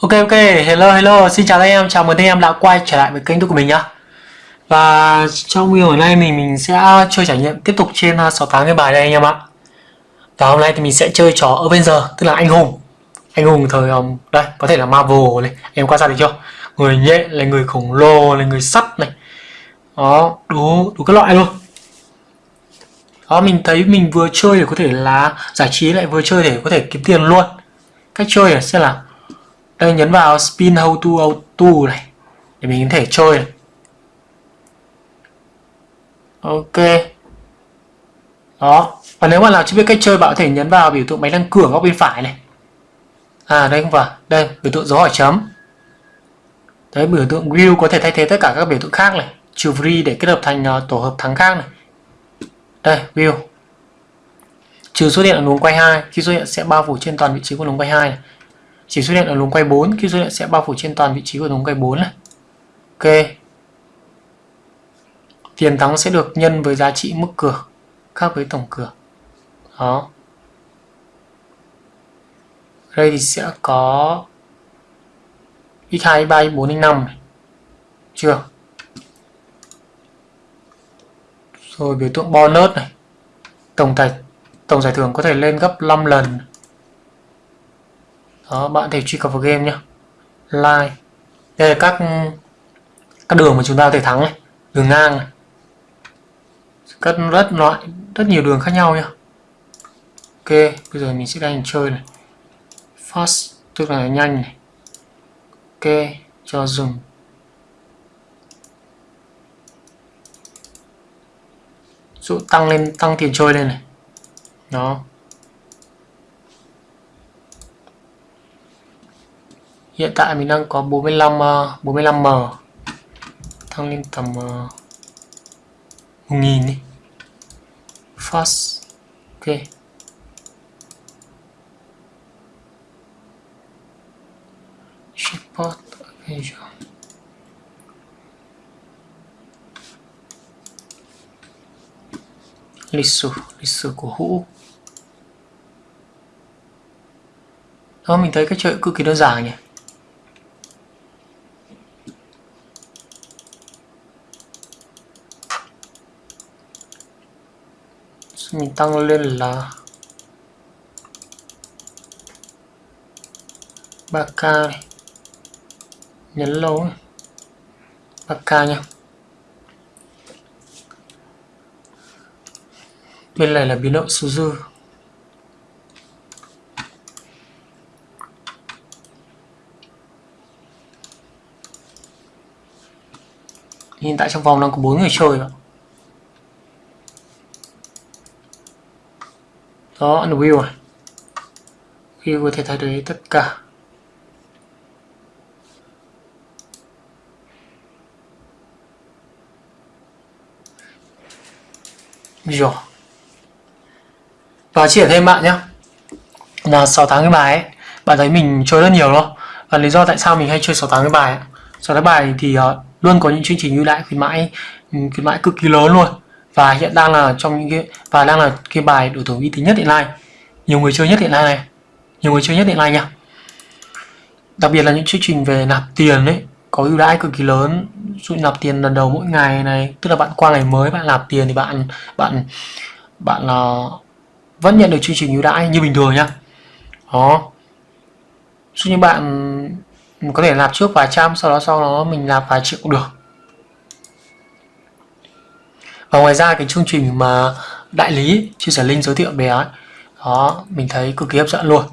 Ok ok, hello hello, xin chào anh em, chào mừng anh em đã quay trở lại với kênh của mình nhá. Và trong video hôm nay mình mình sẽ chơi trải nghiệm tiếp tục trên uh, 68 cái bài đây anh em ạ. Và hôm nay thì mình sẽ chơi trò Avenger, tức là anh hùng. Anh hùng thời um, đây, có thể là Marvel này, em quan sát được chưa? Người nhẹ là người khổng lồ, là người sắt này. Đó, đủ đủ các loại luôn. Đó, mình thấy mình vừa chơi để có thể là giải trí lại vừa chơi để có thể kiếm tiền luôn. Cách chơi là sẽ là đây nhấn vào spin how to auto này để mình có thể chơi này. ok. Đó. Và nếu bạn nào chưa biết cách chơi bạn có thể nhấn vào biểu tượng máy đăng cửa góc bên phải này. À đây không phải. Đây biểu tượng dấu hỏi chấm. Đấy biểu tượng view có thể thay thế tất cả các biểu tượng khác này. Trừ free để kết hợp thành uh, tổ hợp thắng khác này. Đây view. Trừ xuất hiện ở luồng quay 2 khi xuất hiện sẽ bao phủ trên toàn vị trí của luồng quay 2 này chỉ xuất hiện ở luồng quay 4 khi xuất hiện sẽ bao phủ trên toàn vị trí của luồng quay 4 này. Ok. Tiền thắng sẽ được nhân với giá trị mức cửa, khác với tổng cửa. đó. Đây thì sẽ có x2 x3 x4 x5 này. Chưa? Rồi biểu tượng bonus này. Tổng tài, tổng giải thưởng có thể lên gấp 5 lần đó, bạn thể truy cập vào game nhé like. Đây là các các đường mà chúng ta có thể thắng này. Đường ngang này. Các rất loại, rất nhiều đường khác nhau nhá. Ok, bây giờ mình sẽ đánh chơi này. Fast, tức là nhanh này. Ok, cho dừng. Dụ tăng lên, tăng tiền chơi lên này. Đó. Hiện tại mình đang có 45 uh, 45m tăng lên tầm ờ, uh, 1000 đi. Fast ok. Support Avenger lịch sử lịch sử của hũ. Đó mình thấy cái chơi cực kỳ đơn giản nhỉ? Mình tăng lên là 3k này. Nhấn lâu này. 3k nha. Bên này là biến động số dư. Hiện tại trong vòng đang có bốn người chơi ạ. Đó view này view có thể thay đổi tất cả. Rồi. Và chia thêm bạn nhé là 6 tháng cái bài ấy bạn thấy mình chơi rất nhiều đó. và lý do tại sao mình hay chơi 6 tháng cái bài ấy. 6 tháng bài thì uh, luôn có những chương trình ưu đãi khuyến mãi ừ, khuyến mãi cực kỳ lớn luôn và hiện đang là trong những cái và đang là cái bài đối thủ uy tín nhất hiện nay. Nhiều người chơi nhất hiện nay này. Nhiều người chơi nhất hiện nay nha. Đặc biệt là những chương trình về nạp tiền đấy có ưu đãi cực kỳ lớn. Dụ nạp tiền lần đầu mỗi ngày này tức là bạn qua ngày mới bạn nạp tiền thì bạn bạn bạn là uh, vẫn nhận được chương trình ưu đãi như bình thường nhá đó. Dụ như bạn có thể nạp trước vài trăm sau đó sau đó mình nạp vài triệu cũng được và ngoài ra cái chương trình mà đại lý chia sẻ link giới thiệu bé ấy, đó mình thấy cực kỳ hấp dẫn luôn.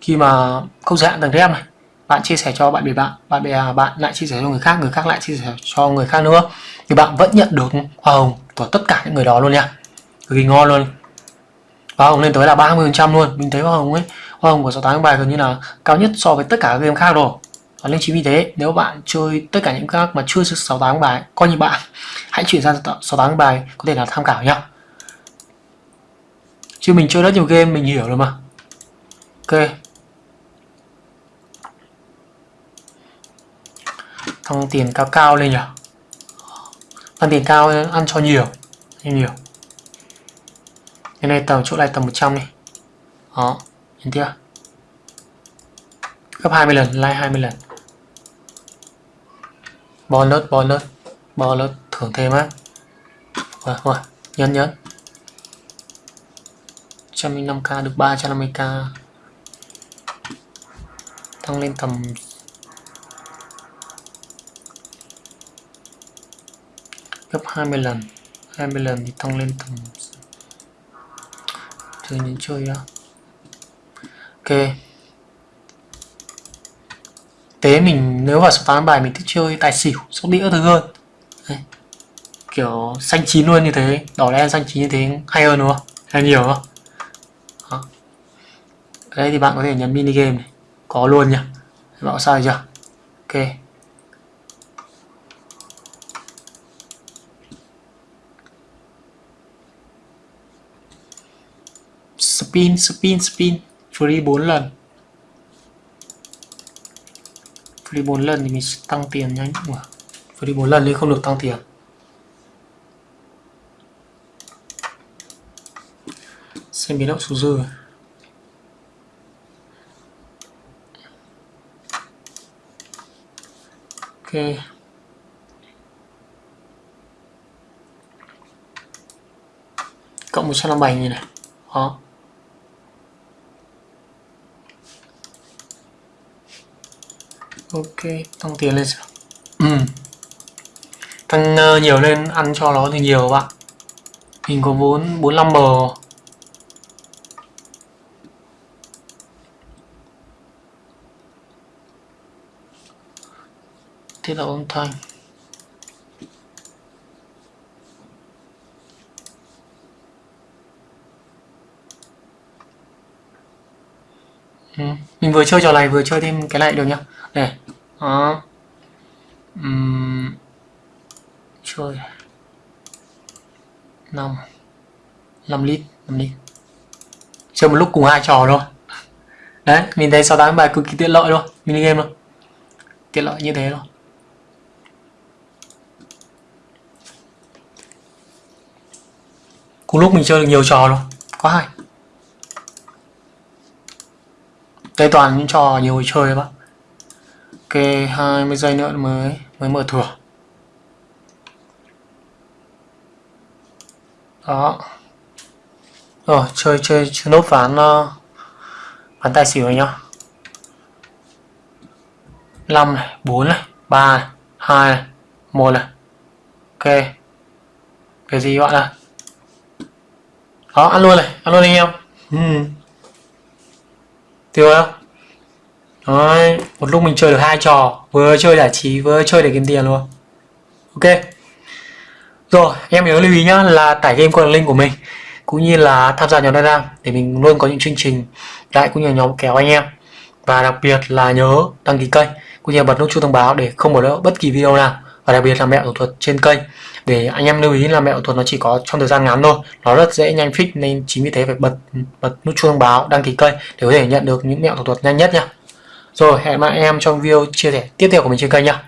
Khi mà không giới hạn tầng rem này bạn chia sẻ cho bạn bè bạn bạn bè bạn lại chia sẻ cho người khác người khác lại chia sẻ cho người khác nữa thì bạn vẫn nhận được hoa hồng của tất cả những người đó luôn nha. Cực kỳ ngon luôn. Hoa hồng lên tới là 30 trăm luôn. Mình thấy hoa hồng ấy hoa hồng của 68 bài gần như là cao nhất so với tất cả các game khác rồi và nên chính vì thế, nếu bạn chơi tất cả những các mà chưa 68 bài, coi như bạn, hãy chuyển sang 68 bài có thể là tham khảo nhá. Chứ mình chơi rất nhiều game, mình hiểu rồi mà. Ok. Tăng tiền cao cao lên nhỉ? Tăng tiền cao ăn cho nhiều nhiều nhiều. Cái này tầm chỗ này tầm 100 đi. Đó, nhìn chưa gấp 20 lần, like 20 lần bonus bonus bonus thưởng thêm á. Rồi rồi nhấn nhấn 105k được 350k tăng lên tầm gấp 20 lần. 20 lần thì tăng lên tầm chơi những chơi đó ok tế mình, nếu vào số 8 bài mình thích chơi tài xỉu, sóc đĩa thứ hơn. Đấy. kiểu xanh chín luôn như thế, đỏ đen xanh chín như thế hay hơn đúng không? Hay nhiều không? Đó. đây thì bạn có thể nhấn mini game này. Có luôn nhá. Bạn sai chưa? Ok. Spin spin spin. Free 4 lần. Free 4 lần thì mình tăng tiền nhanh. Mà free 4 lần thì không được tăng tiền. Xem biến động số dư. Ok. Cộng 157 như này. Đó. Ok tăng tiền lên sao ừ. tăng uh, nhiều lên ăn cho nó thì nhiều bạn. Mình có vốn 45 m thế là âm thanh. Ừ. mình vừa chơi trò này, vừa chơi thêm cái này được nhá. Để đó. Uhm. chơi. 5 5 lít 5 lít. Chơi một lúc cùng hai trò thôi. Đấy, mình thấy 68 bài cực kỳ tiện lợi luôn mini game luôn tiện lợi như thế luôn cùng lúc mình chơi được nhiều trò luôn có hay. Đây toàn những trò nhiều người chơi bác. Ok 20 giây nữa mới mới mở thửa. Đó. Rồi, chơi chơi chơi nốt ván ờ, ván tài xỉu này nhá. 5 này 4 này 3 này 2 này 1 này. Ok. Cái gì bạn ạ? Đó, ăn luôn này, ăn luôn anh em. Ừ tiêu không Đấy, một lúc mình chơi được hai trò vừa chơi giải trí vừa chơi để kiếm tiền luôn. Ok. Rồi em nhớ lưu ý nhá là tải game qua đường link của mình cũng như là tham gia nhóm Telegram để mình luôn có những chương trình đại cũng như nhóm kéo anh em. Và đặc biệt là nhớ đăng ký kênh cũng như bật nút chuông thông báo để không bỏ lỡ bất kỳ video nào. Và đặc biệt là mẹo thủ thuật trên kênh để anh em lưu ý là mẹo thuật nó chỉ có trong thời gian ngắn thôi. Nó rất dễ nhanh fix nên chính vì thế phải bật bật nút chuông thông báo, đăng ký kênh để có thể nhận được những mẹo thủ thuật nhanh nhất nha. Rồi, hẹn gặp em trong video chia sẻ tiếp theo của mình trên kênh nha.